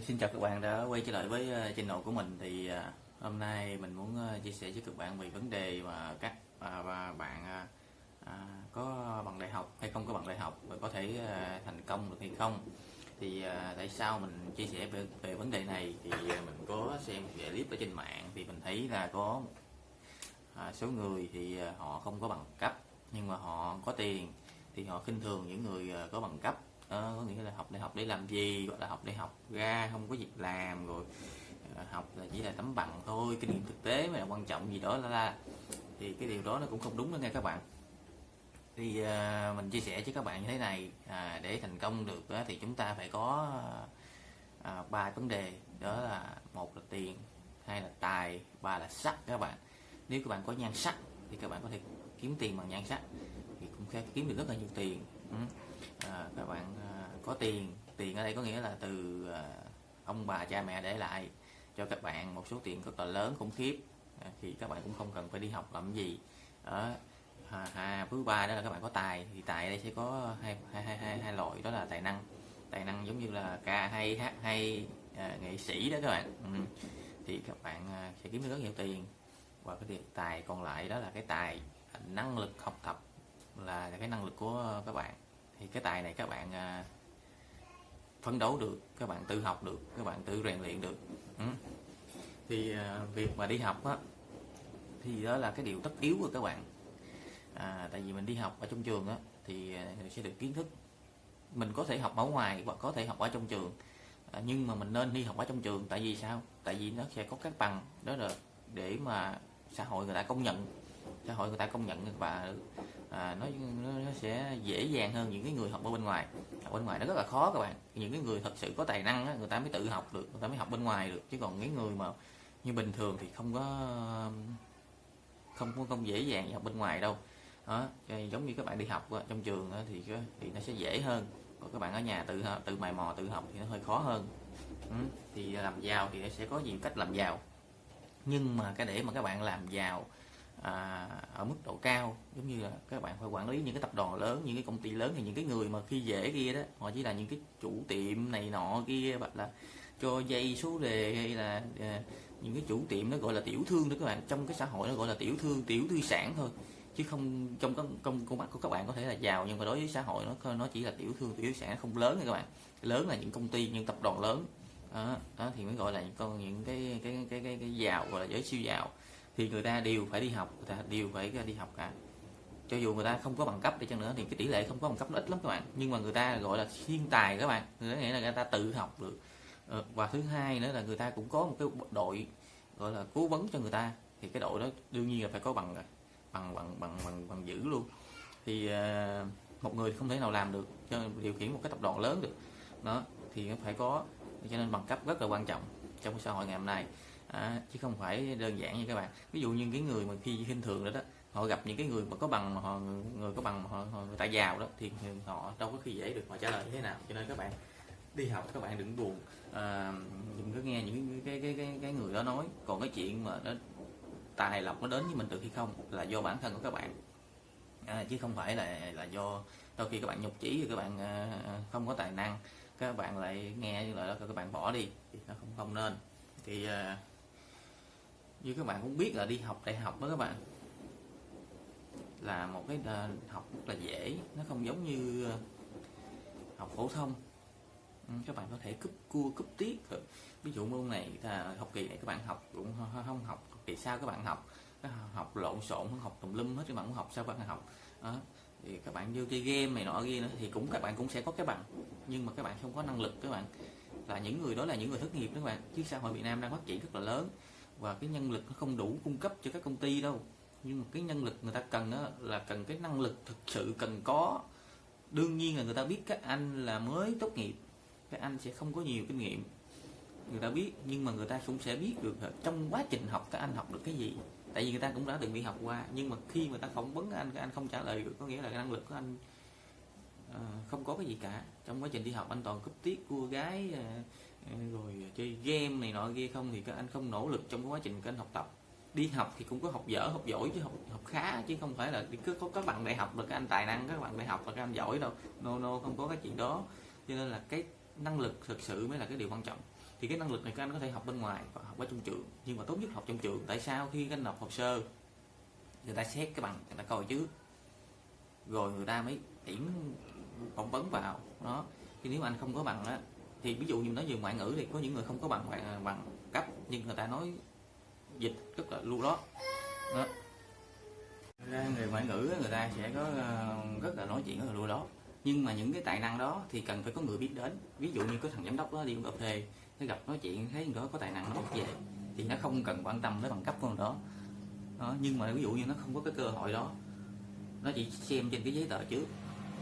Xin chào các bạn đã quay trở lại với ờ, channel của mình. Thì ờ, hôm nay mình muốn ờ, chia sẻ với các bạn về vấn đề mà các và bạn à, à, có bằng đại học hay không có bằng đại học và có thể thành công được hay không. Thì tại sao mình chia sẻ về, về vấn đề này thì mình có xem một clip ở trên mạng thì mình thấy là có à, số người thì họ không có bằng cấp nhưng mà họ có tiền thì họ khinh thường những người có bằng cấp. Ờ, có nghĩa là học đại học để làm gì gọi là học đại học ra không có việc làm rồi ờ, học là chỉ là tấm bằng thôi kinh nghiệm thực tế mà là quan trọng gì đó là, là thì cái điều đó nó cũng không đúng đó nghe các bạn. Thì à, mình chia sẻ với các bạn như thế này à, để thành công được á, thì chúng ta phải có ờ, à, ba vấn đề. Đó là một là tiền hai là tài ba là sắc các bạn. Nếu các bạn có nhan sắc thì các bạn có thể kiếm tiền bằng nhan sắc thì cũng sẽ kiếm được rất là nhiều tiền à, các bạn à, có tiền. Tiền ở đây có nghĩa là từ à, ông bà cha mẹ để lại cho các bạn một số tiền rất là lớn khủng khiếp. À, thì các bạn cũng không cần phải đi học làm gì. Đó à, à, thứ ba đó là các bạn có tài thì tài ở đây sẽ có hai hai hai hai, hai loại đó là tài năng. Tài năng giống như là ca hay hát hay à, nghệ sĩ đó các bạn. Ừ. thì các bạn à, sẽ kiếm được rất nhiều tiền. Và cái tiền tài còn lại đó là cái tài năng lực học tập là cái năng lực của các bạn thì cái tài này các bạn à, phấn đấu được các bạn tự học được các bạn tự rèn luyện được. Ừ. thì à, việc mà đi học á thì đó là cái điều tất yếu của các bạn. À, tại vì mình đi học ở trong trường á thì à, sẽ được kiến thức. Mình có thể học ở ngoài hoặc có thể học ở trong trường. À, nhưng mà mình nên đi học ở trong trường tại vì sao? Tại vì nó sẽ có các bằng đó là để mà xã hội người ta công nhận. Xã hội người ta công nhận và à, nó, nó nó sẽ dễ dàng hơn những cái người học ở bên ngoài. Học bên ngoài nó rất là khó các bạn. Những cái người thật sự có tài năng á, người ta mới tự học được người ta mới học bên ngoài được. Chứ còn những người mà như bình thường thì không có không có không dễ dàng học bên ngoài đâu. Đó giống như các bạn đi học trong trường thì thì nó sẽ dễ hơn. Còn các bạn ở nhà tự tự mày mò tự học thì nó hơi khó hơn. Ừ. thì làm giàu thì sẽ có nhiều cách làm giàu. Nhưng mà cái để mà các bạn làm giàu à, ở mức độ cao. Giống như là các bạn phải quản lý những cái tập đoàn lớn những cái công ty lớn thì những cái người mà khi dễ kia đó họ chỉ là những cái chủ tiệm này nọ kia hoặc là cho dây số đề hay là à, những cái chủ tiệm nó gọi là tiểu thương đó các bạn. Trong cái xã hội nó gọi là tiểu thương tiểu tư sản thôi. Chứ không trong công công con mắt của các bạn có thể là giàu nhưng mà đối với xã hội nó nó chỉ là tiểu thương tiểu sản không lớn nha các bạn. Lớn là những công ty những tập đoàn lớn. Đó, đó thì mới gọi là những con những cái cái cái cái, cái giàu gọi là giới siêu giàu thì người ta đều phải đi học người ta đều phải đi học cả. Cho dù người ta không có bằng cấp đi chăng nữa thì cái tỷ lệ không có bằng cấp nó ít lắm các bạn. Nhưng mà người ta gọi là thiên tài các bạn nghĩa là người ta tự học được. Ờ, và thứ hai nữa là người ta cũng có một cái đội gọi là cố vấn cho người ta. Thì cái đội đó đương nhiên là phải có bằng rồi bằng bằng bằng bằng, bằng giữ luôn. Thì ờ, một người không thể nào làm được cho điều khiển một cái tập đoàn lớn được. Đó thì nó phải có cho nên bằng cấp rất là quan trọng trong xã hội ngày hôm nay à, chứ không phải đơn giản như các bạn. Ví dụ như cái người mà khi khinh thường đó đó họ gặp những cái người mà có bằng mà họ người có bằng mà họ, họ người ta giàu đó thì họ đâu có khi dễ được. Họ trả lời như thế nào? Cho nên các bạn đi học các bạn đừng buồn. À, đừng có nghe những cái cái cái cái người đó nói. Còn cái chuyện mà nó tài lộc nó đến với mình được hay không là do bản thân của các bạn. À, chứ không phải là là do đôi khi các bạn nhục chí các bạn à, không có tài năng các bạn lại nghe như lời đó các bạn bỏ đi thì nó không không nên. Thì à, như các bạn cũng biết là đi học đại học đó các bạn, là một cái ờ, học rất là dễ. Nó không giống như ờ, học phổ thông. Ừ, các bạn có thể cúp cua, cúp tiết ví dụ môn này là học kỳ này các bạn học cũng không- học kỳ sau các bạn học. Học lộn xộn, không học tùm lum hết các bạn cũng học sao các bạn học. Đó. thì các bạn vô chơi game này nọ kia nữa thì cũng các bạn cũng sẽ có cái bằng. Nhưng mà các bạn không có năng lực các bạn. Là những người, đó là những người thất nghiệp đó các bạn. Chứ xã hội Việt Nam đang phát triển rất là lớn và cái nhân lực nó không đủ cung cấp cho các công ty đâu. Nhưng mà cái nhân lực người ta cần đó là cần cái năng lực thực sự cần có. Đương nhiên là người ta biết các anh là mới tốt nghiệp các anh sẽ không có nhiều kinh nghiệm người ta biết. Nhưng mà người ta cũng sẽ biết được trong quá trình học các anh học được cái gì. Tại vì người ta cũng đã từng đi học qua nhưng mà khi người ta phỏng vấn anh các anh không trả lời được có nghĩa là cái năng lực của anh uh, không có cái gì cả. Trong quá trình đi học anh toàn cúp tiết cua gái uh, rồi à, chơi game này nọ kia không thì các anh không nỗ lực trong quá trình các anh học tập. Đi học thì cũng có học dở, học giỏi chứ học học khá chứ không phải là đi cứ có các bạn đại học là các anh tài năng, các bạn đại học là các anh giỏi đâu. No no, không có cái chuyện đó. Cho nên là cái năng lực thực sự mới là cái điều quan trọng. Thì cái năng lực này các anh có thể học bên ngoài hoặc học ở trong trường. Nhưng mà tốt nhất học trong trường. Tại sao khi các anh nộp hồ sơ, người ta xét cái bằng, người ta coi chứ. Rồi người ta mới tuyển phỏng vấn vào. Đó. Thì nếu mà anh không có bằng á thì ví dụ như nói về ngoại ngữ thì có những người không có bằng bằng, à, bằng cấp nhưng người ta nói dịch rất là lưu đó, đó. ra người ngoại ngữ người ta sẽ có à, rất là nói chuyện rất là lưu đó nhưng mà những cái tài năng đó thì cần phải có người biết đến. Ví dụ như có thằng giám đốc đó đi uống cà phê nó gặp nói chuyện thấy người đó có tài năng nó về thì nó không cần quan tâm tới bằng cấp của người đó. đó nhưng mà ví dụ như nó không có cái cơ hội đó nó chỉ xem trên cái giấy tờ trước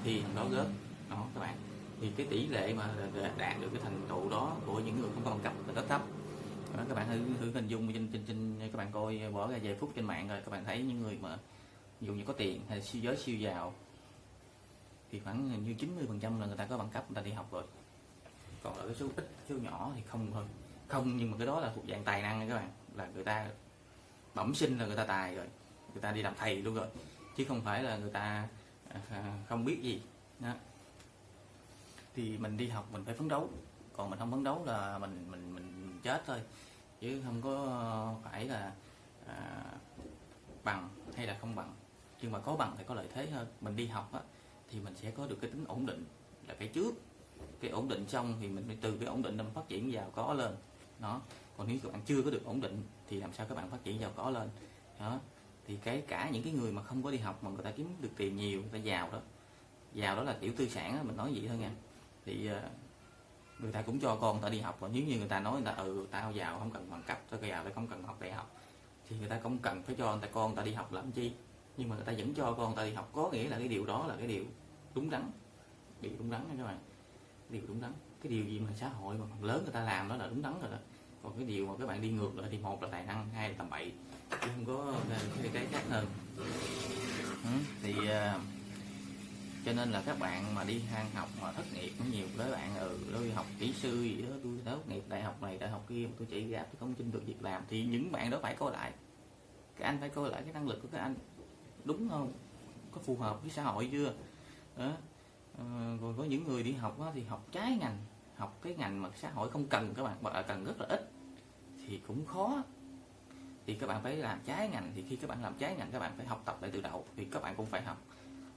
thì thằng đó gớt. Đó các bạn thì cái tỷ lệ mà ờ, ờ, đạt được cái thành tựu đó của những người không có bằng cấp là rất thấp. Đó, các bạn thử, thử hình dung trên, trên, trên các bạn coi bỏ ra vài phút trên mạng rồi các bạn thấy những người mà dù như có tiền hay siêu giới siêu giàu thì khoảng như 90 phần trăm là người ta có bằng cấp người ta đi học rồi. Còn ở cái số ít số nhỏ thì không thôi. Không nhưng mà cái đó là thuộc dạng tài năng các bạn là người ta bẩm sinh là người ta tài rồi người ta đi làm thầy luôn rồi chứ không phải là người ta à, không biết gì. Đó thì mình đi học mình phải phấn đấu. Còn mình không phấn đấu là mình mình mình chết thôi. Chứ không có phải là à, bằng hay là không bằng. Nhưng mà có bằng thì có lợi thế hơn. Mình đi học á, thì mình sẽ có được cái tính ổn định là cái trước. Cái ổn định xong thì mình từ cái ổn định mình phát triển giàu có lên. Đó. Còn nếu các bạn chưa có được ổn định thì làm sao các bạn phát triển giàu có lên? Đó. Thì cái cả những cái người mà không có đi học mà người ta kiếm được tiền nhiều người ta giàu đó. Giàu đó là kiểu tư sản đó, mình nói vậy thôi nha thì ờ, người ta cũng cho con người ta đi học và nếu như người ta nói người ta ừ tao giàu không cần bằng cấp tao giàu tao không cần học đại học. Thì người ta không cần phải cho người ta con người ta đi học làm chi? Nhưng mà người ta vẫn cho con người ta đi học có nghĩa là cái điều đó là cái điều đúng đắn. Điều đúng đắn nha các bạn. Điều đúng đắn. Cái điều gì mà xã hội mà lớn người ta làm đó là đúng đắn rồi đó. Còn cái điều mà các bạn đi ngược lại thì một là tài năng hai là tầm bậy. Chứ không có cái, cái khác hơn. Ừ, thì uh, cho nên là các bạn mà đi hang học mà thất nghiệp cũng nhiều. Đấy bạn ừ tôi học kỹ sư gì đó tôi tốt nghiệp đại học này đại học kia tôi chỉ gặp tôi không xin được việc làm thì những bạn đó phải coi lại. Cái anh phải coi lại cái năng lực của các anh. Đúng không? Có phù hợp với xã hội chưa? Đó. À, còn có những người đi học đó, thì học trái ngành học cái ngành mà xã hội không cần các bạn mà cần rất là ít thì cũng khó. Thì các bạn phải làm trái ngành thì khi các bạn làm trái ngành các bạn phải học tập lại từ đầu thì các bạn cũng phải học.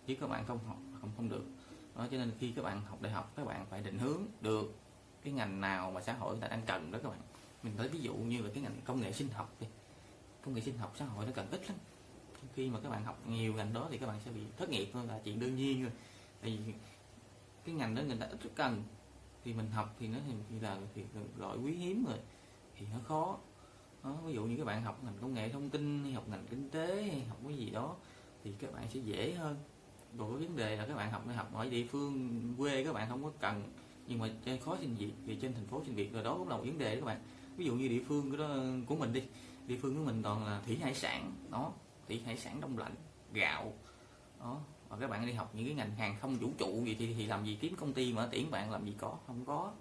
Chứ các bạn không học không không được. Đó cho nên khi các bạn học đại học các bạn phải định hướng được cái ngành nào mà xã hội người ta đang cần đó các bạn. Mình lấy ví dụ như là cái ngành công nghệ sinh học đi. Công nghệ sinh học xã hội nó cần ít lắm. Khi mà các bạn học nhiều ngành đó thì các bạn sẽ bị thất nghiệp thôi là chuyện đương nhiên rồi. Vì cái ngành đó người ta ít rất cần. Thì mình học thì nó thì là thì gọi quý hiếm rồi thì nó khó. Đó, ví dụ như các bạn học ngành công nghệ thông tin hay học ngành kinh tế hay học cái gì đó thì các bạn sẽ dễ hơn còn có vấn đề là các bạn học đại học ở địa phương quê các bạn không có cần. Nhưng mà trên khó xin việc thì trên thành phố xin việc rồi đó cũng là một vấn đề các bạn. Ví dụ như địa phương của, đó, của mình đi địa phương của mình toàn là thủy hải sản đó thủy hải sản đông lạnh gạo đó. Và các bạn đi học những cái ngành hàng không vũ trụ gì thì, thì làm gì kiếm công ty mà tuyển bạn làm gì có không có.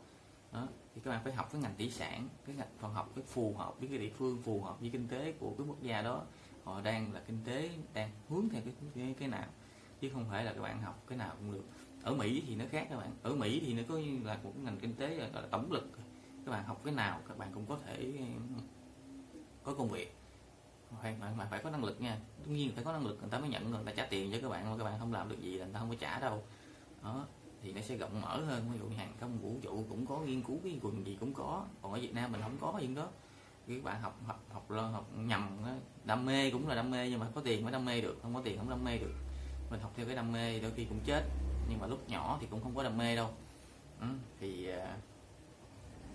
Đó thì các bạn phải học cái ngành thủy sản cái ngành còn học cái phù hợp với cái địa phương phù hợp với kinh tế của cái quốc gia đó. Họ đang là kinh tế đang hướng theo cái cái, cái nào chứ không phải là các bạn học cái nào cũng được. Ở Mỹ thì nó khác các bạn. Ở Mỹ thì nó có là một ngành kinh tế, gọi là tổng lực. Các bạn học cái nào, các bạn cũng có thể, có công việc. Phải bạn mà phải có năng lực nha. Tất nhiên phải có năng lực, người ta mới nhận, người ta trả tiền cho các bạn, mà các bạn không làm được gì là người ta không có trả đâu. Đó, thì nó sẽ rộng mở hơn. Ví dụ như hàng không vũ trụ cũng có nghiên cứu cái quần gì cũng có. Còn ở Việt Nam mình không có những đó. Các bạn học học học lo, học nhầm đam mê cũng là đam mê nhưng mà có tiền mới đam mê được, không có tiền không đam mê được mình học theo cái đam mê đôi khi cũng chết nhưng mà lúc nhỏ thì cũng không có đam mê đâu. Ừ, thì à,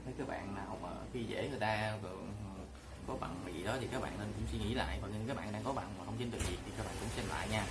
thấy các bạn nào mà khi dễ người ta có bằng gì đó thì các bạn nên cũng suy nghĩ lại. Và những các bạn đang có bằng mà không xin được việc thì các bạn cũng xem lại nha.